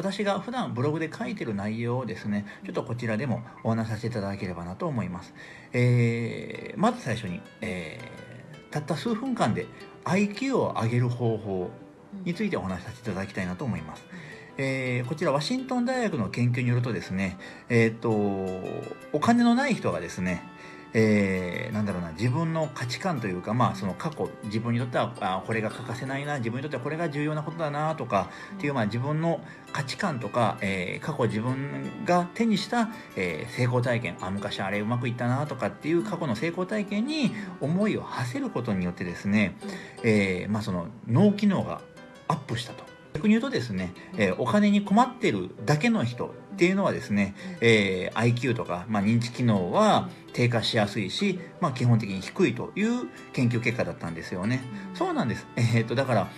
私が普段ブログで書いてる内容をですねちょっとこちらでもお話しさせていただければなと思います、えー、まず最初に、えー、たった数分間で IQ を上げる方法についてお話しさせていただきたいなと思います、えー、こちらワシントン大学の研究によるとですね、えーと、お金のない人がですねえー、なんだろうな自分の価値観というか、まあ、その過去自分にとってはあこれが欠かせないな自分にとってはこれが重要なことだなとかっていう、まあ、自分の価値観とか、えー、過去自分が手にした、えー、成功体験あ昔あれうまくいったなとかっていう過去の成功体験に思いを馳せることによってですね、えーまあ、その脳機能がアップしたと。逆に言うとですね、えー、お金に困ってるだけの人っていうのはですね、えー、IQ とか、まあ、認知機能は低下しやすいし、まあ、基本的に低いという研究結果だったんですよね。そうなんです。えー、っと、だから、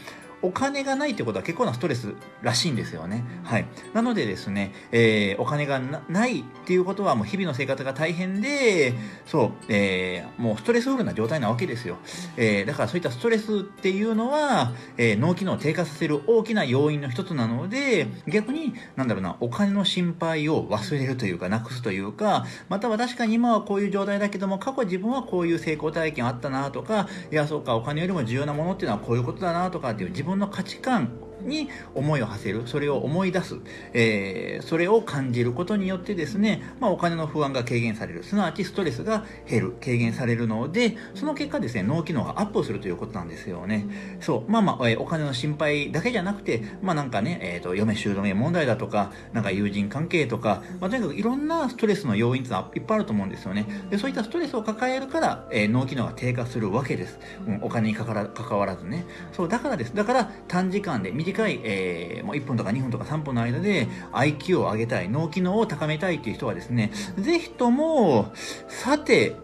お金がないってことは結構なストレスらしいんですよね。はい。なのでですね、えー、お金がないっていうことはもう日々の生活が大変で、そう、えー、もうストレスフルな状態なわけですよ。えー、だからそういったストレスっていうのは、え、脳機能を低下させる大きな要因の一つなので、逆に、なんだろうな、お金の心配を忘れるというか、なくすというか、または確かに今はこういう状態だけども、過去自分はこういう成功体験あったなとか、いや、そうか、お金よりも重要なものっていうのはこういうことだなとかっていう自分分の価値観に思いを馳せるそれを思い出す、えー、それを感じることによってですね、まあ、お金の不安が軽減されるすなわちストレスが減る軽減されるのでその結果ですね脳機能がアップするということなんですよね。そうまあまあ、えー、お金の心配だけじゃなくてまあなんかね、えーと、嫁姑問題だとかなんか友人関係とか、まあ、とにかくいろんなストレスの要因っていうのはいっぱいあると思うんですよね。でそういったストレスを抱えるから、えー、脳機能が低下するわけです、うん、お金にかから関わらずね。そうだからです。だから短時間で短い、ええー、もう1分とか2分とか3分の間で IQ を上げたい、脳機能を高めたいっていう人はですね、ぜひとも、さて、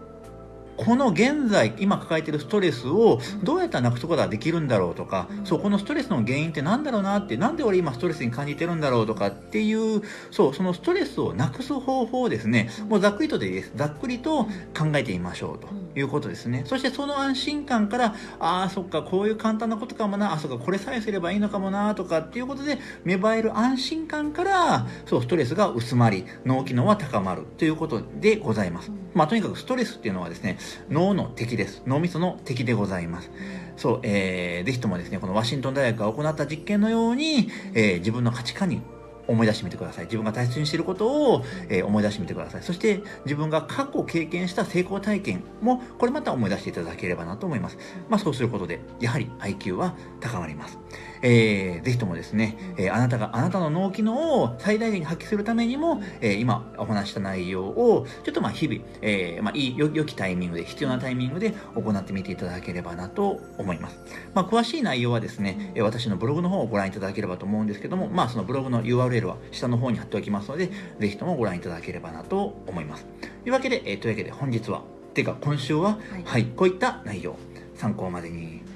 この現在、今抱えているストレスをどうやったらなくすことができるんだろうとか、そう、このストレスの原因って何だろうなって、なんで俺今ストレスに感じてるんだろうとかっていう、そう、そのストレスをなくす方法をですね、もうざっくりとでいいです。ざっくりと考えてみましょうということですね。そしてその安心感から、ああ、そっか、こういう簡単なことかもな、あ、そっか、これさえすればいいのかもな、とかっていうことで、芽生える安心感から、そう、ストレスが薄まり、脳機能は高まるということでございます。まあ、とにかくストレスっていうのはですね、脳の敵です。脳みその敵でございます。そう、えー、ぜひともですね、このワシントン大学が行った実験のように、えー、自分の価値観に思い出してみてください。自分が大切にしていることを、えー、思い出してみてください。そして自分が過去経験した成功体験もこれまた思い出していただければなと思います。まあそうすることでやはり IQ は高まります。えー、ぜひともですね、えー、あなたがあなたの脳機能を最大限に発揮するためにも、えー、今お話した内容をちょっとまあ日々、えー、まあいい良きタイミングで必要なタイミングで行ってみていただければなと思います。まあ詳しい内容はですね、私のブログの方をご覧いただければと思うんですけども、まあそのブログの URL URL は下の方に貼っておきますので、ぜひともご覧いただければなと思います。というわけで、えー、というわけで本日は、てか今週は、はい、はい、こういった内容、参考までに。